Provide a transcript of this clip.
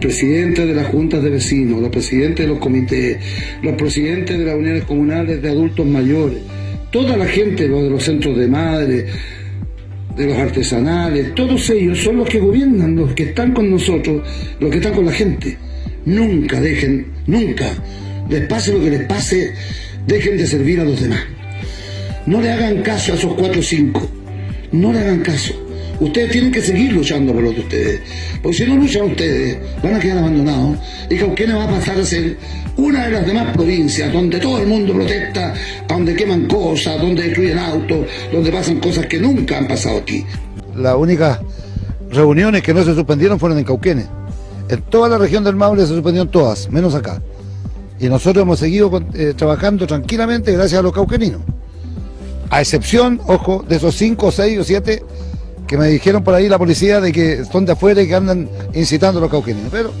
presidentes de las juntas de vecinos, los presidentes de los comités, los presidentes de las uniones comunales de adultos mayores, toda la gente, los de los centros de madre, de los artesanales, todos ellos son los que gobiernan, los que están con nosotros, los que están con la gente. Nunca dejen, nunca, les pase lo que les pase, dejen de servir a los demás. No le hagan caso a esos cuatro o cinco, no le hagan caso. Ustedes tienen que seguir luchando por los de ustedes. Porque si no luchan ustedes, van a quedar abandonados. Y Cauquenes va a pasar a ser una de las demás provincias donde todo el mundo protesta, donde queman cosas, donde destruyen autos, donde pasan cosas que nunca han pasado aquí. Las únicas reuniones que no se suspendieron fueron en Cauquenes. En toda la región del Maule se suspendieron todas, menos acá. Y nosotros hemos seguido eh, trabajando tranquilamente gracias a los cauqueninos. A excepción, ojo, de esos cinco, seis o siete que me dijeron por ahí la policía de que son de afuera y que andan incitando a los cauqueninos. Pero